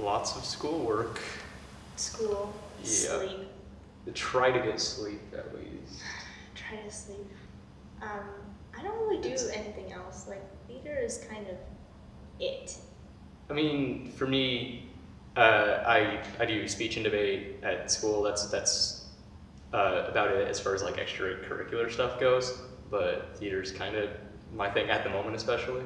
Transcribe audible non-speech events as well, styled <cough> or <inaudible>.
Lots of schoolwork. School, Yeah. sleep, Try to get sleep at least. <sighs> try to sleep. Um, I don't really do It's- anything else. Like theater is kind of it. I mean, for me, uh, I I do speech and debate at school. That's that's uh, about it as far as like extracurricular stuff goes. But theater's kind of my thing at the moment, especially.